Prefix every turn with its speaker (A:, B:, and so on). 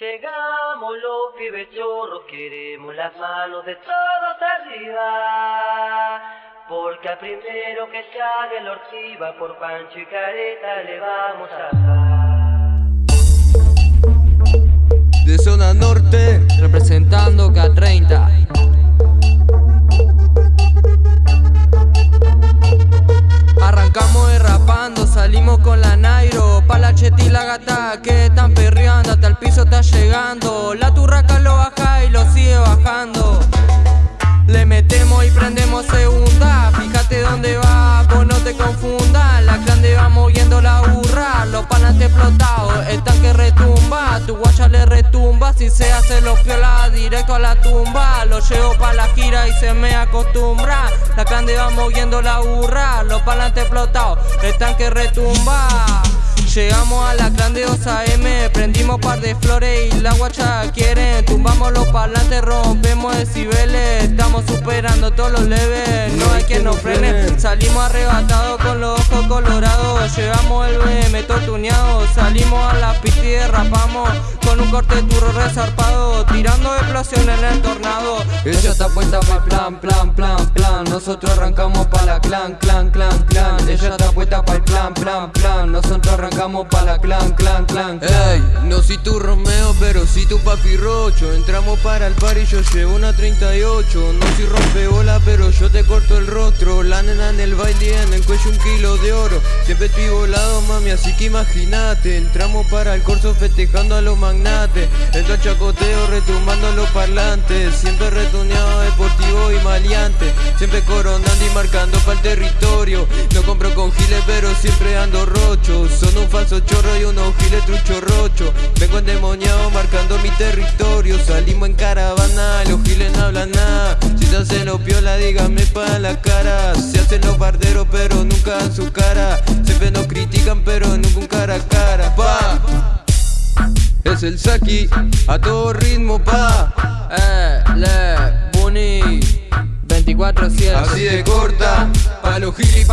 A: Llegamos los pibes chorros, queremos las manos de todos arriba. Porque al primero que sale la ortiva por Pancho y Careta le vamos a dar.
B: De zona norte,
C: representando K30. Arrancamos derrapando, salimos con la Nairo Pa' la cheta y la gata que están La turraca lo baja y lo sigue bajando. Le metemos y prendemos segunda. Fíjate dónde va, vos no te confundas. La grande va moviendo la burra Los panas explotados, el tanque retumba. Tu guacha le retumba. Si se hace los piola directo a la tumba. Lo llevo pa' la gira y se me acostumbra. La grande va moviendo la burra Los palantes explotados, el tanque retumba Llegamos a la grandiosa M, prendimos par de flores y la guacha quieren Tumbamos los parlantes, rompemos decibeles. Estamos superando todos los leves, no hay quien nos frene. Salimos arrebatados con los ojos colorados. Llevamos el BM tortuneado, salimos a la pista y derrapamos Un corte turro resarpado, tirando explosiones en el tornado.
B: Ella está puesta para plan, plan, plan, plan. Nosotros arrancamos pa' la clan, clan, clan, clan. Ella está puesta para el plan, plan, plan. Nosotros arrancamos pa' la clan, clan, clan, Ey, no soy tu Romeo, pero si tu papi Rocho. Entramos para el par y yo llevo una 38 No soy rompebola, pero yo te corto el rostro. La nena en el baile en el cuello un kilo de oro. Siempre estoy volado, mami, así que imagínate. Entramos para el corso festejando a los magnates Entro chacoteo retumbando los parlantes. Siempre retuneado, deportivo y maleante. Siempre coronando y marcando para el territorio. No compro con giles, pero siempre ando rocho. Son un falso chorro y unos giles trucho rocho. Vengo endemoniado marcando mi territorio. Salimos en caravana, los giles no hablan nada. Si se hace lo piola, dígame pa' la cara. Se hacen los barderos, pero nunca dan su cara. Siempre nos critican, pero Es el Saki, a todo ritmo, pa'
C: Eh, le, Bunny 24-7
B: Así de corta, pa' los giles